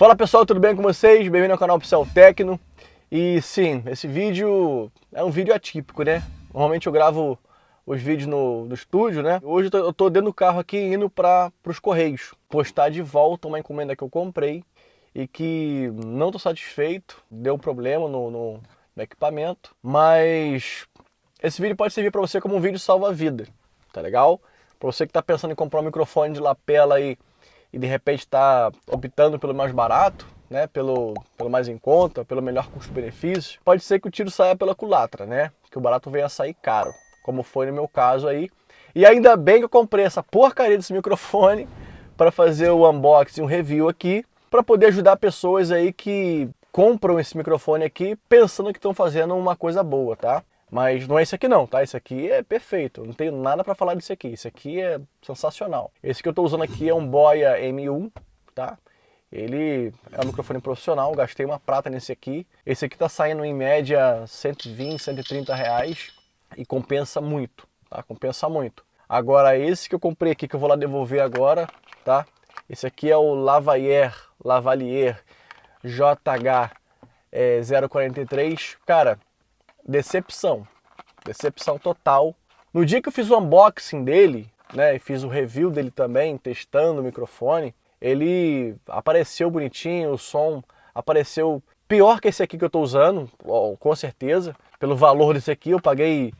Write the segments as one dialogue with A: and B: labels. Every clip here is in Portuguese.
A: Fala pessoal, tudo bem com vocês? Bem-vindo ao canal Pixel Tecno. E sim, esse vídeo é um vídeo atípico, né? Normalmente eu gravo os vídeos no, no estúdio, né? Hoje eu tô, eu tô dentro do carro aqui indo para os Correios. Postar de volta uma encomenda que eu comprei e que não estou satisfeito, deu problema no, no, no equipamento. Mas esse vídeo pode servir para você como um vídeo salva-vida, tá legal? Para você que está pensando em comprar um microfone de lapela aí e de repente está optando pelo mais barato, né, pelo, pelo mais em conta, pelo melhor custo-benefício, pode ser que o tiro saia pela culatra, né? Que o barato venha a sair caro, como foi no meu caso aí. E ainda bem que eu comprei essa porcaria desse microfone para fazer o unboxing, um review aqui, para poder ajudar pessoas aí que compram esse microfone aqui pensando que estão fazendo uma coisa boa, tá? Mas não é esse aqui não, tá? Esse aqui é perfeito, não tenho nada para falar desse aqui. Esse aqui é sensacional. Esse que eu estou usando aqui é um Boya M1, tá? Ele é um microfone profissional, gastei uma prata nesse aqui. Esse aqui tá saindo em média 120, 130 reais e compensa muito, tá? Compensa muito. Agora esse que eu comprei aqui, que eu vou lá devolver agora, tá? Esse aqui é o Lavalier, Lavalier JH é, 043. Cara, decepção, decepção total. No dia que eu fiz o unboxing dele, né, e fiz o review dele também, testando o microfone, ele apareceu bonitinho, o som apareceu pior que esse aqui que eu estou usando, com certeza. Pelo valor desse aqui eu paguei,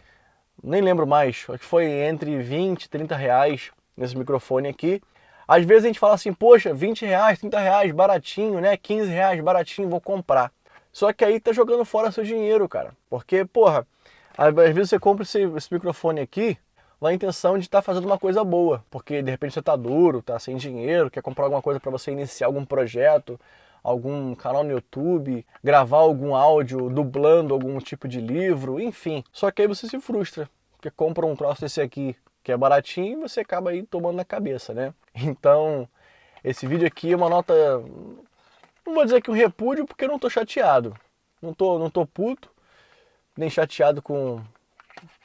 A: nem lembro mais, acho que foi entre 20 e 30 reais nesse microfone aqui. Às vezes a gente fala assim, poxa, 20 reais, 30 reais, baratinho, né? 15 reais, baratinho, vou comprar. Só que aí tá jogando fora seu dinheiro, cara. Porque, porra, às vezes você compra esse, esse microfone aqui na intenção de estar tá fazendo uma coisa boa. Porque de repente você tá duro, tá sem dinheiro, quer comprar alguma coisa para você iniciar algum projeto, algum canal no YouTube, gravar algum áudio dublando algum tipo de livro, enfim. Só que aí você se frustra, porque compra um troço desse aqui que é baratinho e você acaba aí tomando na cabeça, né? Então, esse vídeo aqui é uma nota não vou dizer que um repúdio porque eu não tô chateado. Não tô, não tô puto, nem chateado com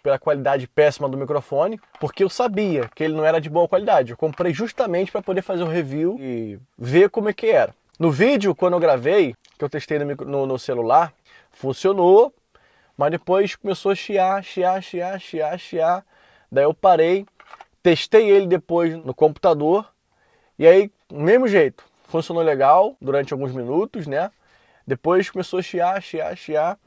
A: pela qualidade péssima do microfone, porque eu sabia que ele não era de boa qualidade. Eu comprei justamente para poder fazer o review e ver como é que era. No vídeo, quando eu gravei, que eu testei no, no, no celular, funcionou, mas depois começou a chiar, chiar, chiar, chiar, chiar. Daí eu parei, testei ele depois no computador, e aí, mesmo jeito, funcionou legal durante alguns minutos, né? Depois começou a chiar, chiar, chiar.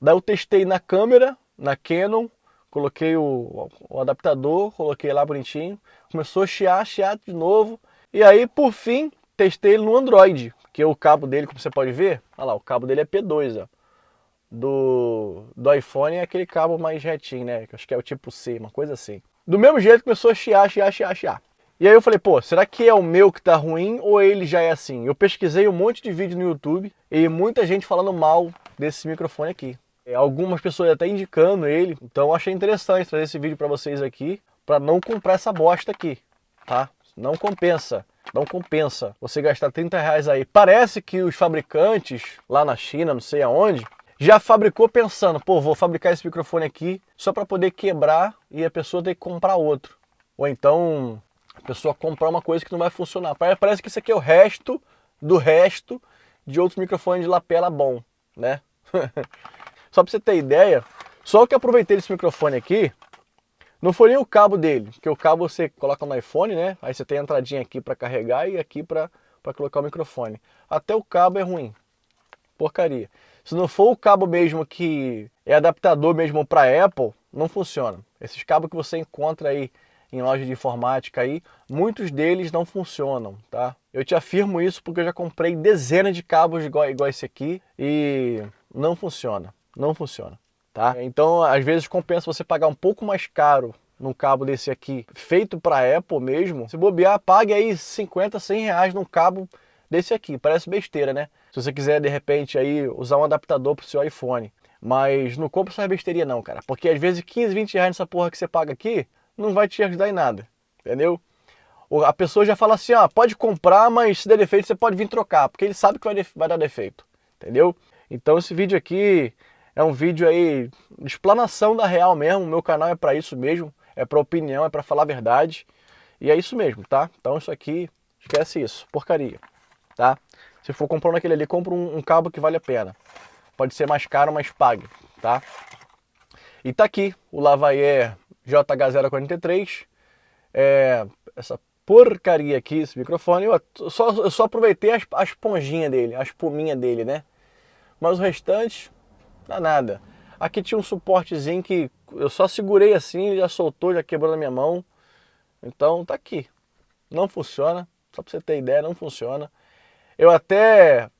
A: Daí eu testei na câmera, na Canon, coloquei o, o adaptador, coloquei lá bonitinho. Começou a chiar, chiar de novo. E aí, por fim, testei ele no Android, que o cabo dele, como você pode ver, olha lá, o cabo dele é P2, ó. Do, do iPhone é aquele cabo mais retinho, né? Acho que é o tipo C, uma coisa assim. Do mesmo jeito começou a chiar, chiar, chiar, chiar. E aí eu falei, pô, será que é o meu que tá ruim ou ele já é assim? Eu pesquisei um monte de vídeo no YouTube e muita gente falando mal desse microfone aqui. É, algumas pessoas até indicando ele, então achei interessante trazer esse vídeo para vocês aqui, para não comprar essa bosta aqui, tá? Não compensa, não compensa você gastar 30 reais aí. Parece que os fabricantes lá na China, não sei aonde, já fabricou pensando, pô, vou fabricar esse microfone aqui só para poder quebrar e a pessoa ter que comprar outro. Ou então a pessoa comprar uma coisa que não vai funcionar. Parece que isso aqui é o resto do resto de outros microfones de lapela bom, né? só para você ter ideia, só que eu aproveitei desse microfone aqui, não foi nem o cabo dele, que o cabo você coloca no iPhone, né? Aí você tem a entradinha aqui para carregar e aqui para colocar o microfone. Até o cabo é ruim, porcaria. Se não for o cabo mesmo que é adaptador mesmo para Apple, não funciona. Esses cabos que você encontra aí em loja de informática aí, muitos deles não funcionam, tá? Eu te afirmo isso porque eu já comprei dezenas de cabos igual, igual esse aqui e não funciona, não funciona, tá? Então, às vezes compensa você pagar um pouco mais caro num cabo desse aqui, feito para Apple mesmo, se bobear, pague aí 50, 100 reais num cabo desse aqui, parece besteira, né? Se você quiser, de repente, aí usar um adaptador para o seu iPhone. Mas não compra essa besteira não, cara. Porque às vezes 15, 20 reais nessa porra que você paga aqui, não vai te ajudar em nada, entendeu? A pessoa já fala assim, ó, pode comprar, mas se der defeito você pode vir trocar, porque ele sabe que vai, vai dar defeito, entendeu? Então esse vídeo aqui é um vídeo aí de explanação da real mesmo, meu canal é para isso mesmo, é para opinião, é para falar a verdade, e é isso mesmo, tá? Então isso aqui, esquece isso, porcaria, tá? Se for comprando aquele ali, compra um, um cabo que vale a pena. Pode ser mais caro, mas pague, tá? E tá aqui o Lavalier JH043. É, essa porcaria aqui, esse microfone. Eu só, eu só aproveitei as, as esponjinhas dele, a espuminha dele, né? Mas o restante, dá nada. Aqui tinha um suportezinho que eu só segurei assim, já soltou, já quebrou na minha mão. Então tá aqui. Não funciona, só pra você ter ideia, não funciona. Eu até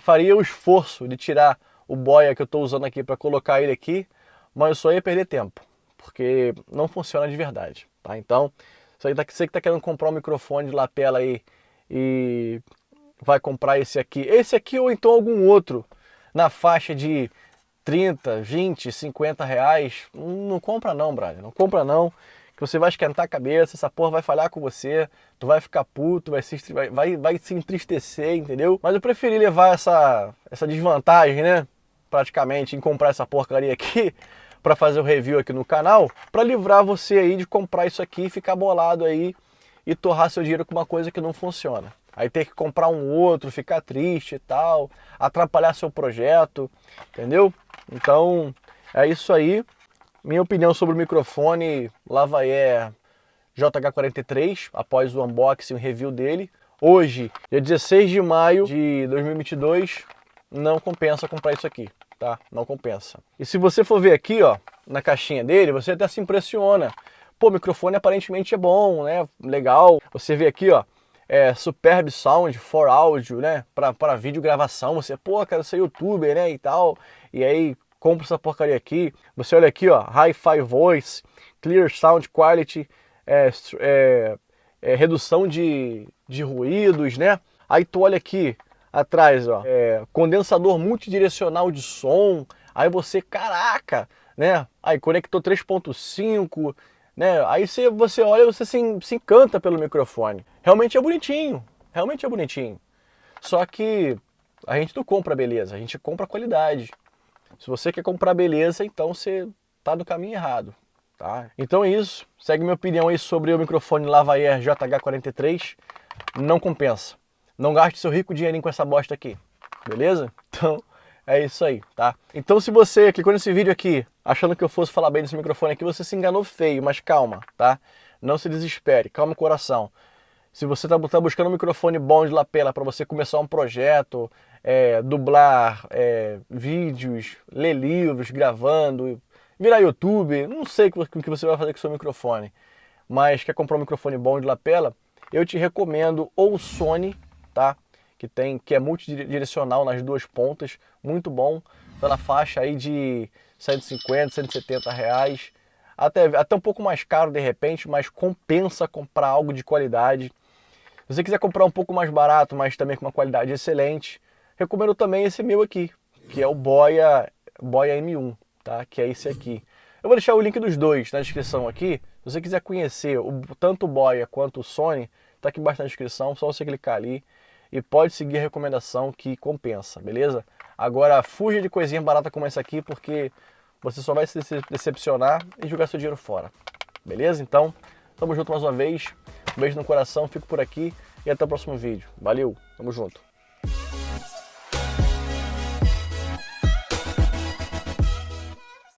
A: faria o esforço de tirar o boia que eu estou usando aqui para colocar ele aqui, mas eu só ia perder tempo, porque não funciona de verdade, tá? Então, você que está querendo comprar um microfone de lapela aí e vai comprar esse aqui, esse aqui ou então algum outro na faixa de 30, 20, 50 reais, não compra não, brother, não compra não, que você vai esquentar a cabeça, essa porra vai falhar com você, tu vai ficar puto, vai se, vai, vai, vai se entristecer, entendeu? Mas eu preferi levar essa, essa desvantagem, né, praticamente, em comprar essa porcaria aqui, para fazer o review aqui no canal, para livrar você aí de comprar isso aqui, ficar bolado aí e torrar seu dinheiro com uma coisa que não funciona. Aí ter que comprar um outro, ficar triste e tal, atrapalhar seu projeto, entendeu? Então, é isso aí. Minha opinião sobre o microfone Lavalier JH43, após o unboxing e review dele. Hoje, dia 16 de maio de 2022, não compensa comprar isso aqui tá? Não compensa. E se você for ver aqui, ó, na caixinha dele, você até se impressiona. Pô, microfone aparentemente é bom, né? Legal. Você vê aqui, ó, é Superb Sound for áudio, né? Para vídeo gravação. Você, pô, quero ser youtuber, né? E tal. E aí, compra essa porcaria aqui. Você olha aqui, ó, Hi-Fi Voice, Clear Sound Quality, é, é, é, redução de, de ruídos, né? Aí tu olha aqui, atrás, ó, é, condensador multidirecional de som, aí você, caraca, né? Aí conectou 3.5, né? Aí você, você olha e você se, se encanta pelo microfone. Realmente é bonitinho, realmente é bonitinho. Só que a gente não compra beleza, a gente compra qualidade. Se você quer comprar beleza, então você tá no caminho errado. Tá? Então é isso. Segue minha opinião aí sobre o microfone Lavalier JH43. Não compensa. Não gaste seu rico dinheirinho com essa bosta aqui, beleza? Então, é isso aí, tá? Então se você clicou nesse vídeo aqui, achando que eu fosse falar bem desse microfone aqui, você se enganou feio, mas calma, tá? Não se desespere, calma o coração. Se você está tá buscando um microfone bom de lapela para você começar um projeto, é, dublar é, vídeos, ler livros, gravando, virar YouTube, não sei o que você vai fazer com o seu microfone, mas quer comprar um microfone bom de lapela, eu te recomendo ou o Sony tá? Que tem que é multidirecional nas duas pontas, muito bom, tá na faixa aí de 150, 170 reais, até, até um pouco mais caro de repente, mas compensa comprar algo de qualidade. Se você quiser comprar um pouco mais barato, mas também com uma qualidade excelente, recomendo também esse meu aqui, que é o Boya, Boya M1, tá? Que é esse aqui. Eu vou deixar o link dos dois na descrição aqui. Se você quiser conhecer o, tanto o Boya quanto o Sony, tá aqui embaixo na descrição, só você clicar ali e pode seguir a recomendação que compensa, beleza? Agora, fuja de coisinha barata como essa aqui, porque você só vai se decepcionar e jogar seu dinheiro fora, beleza? Então, tamo junto mais uma vez, um beijo no coração, fico por aqui e até o próximo vídeo. Valeu, tamo junto!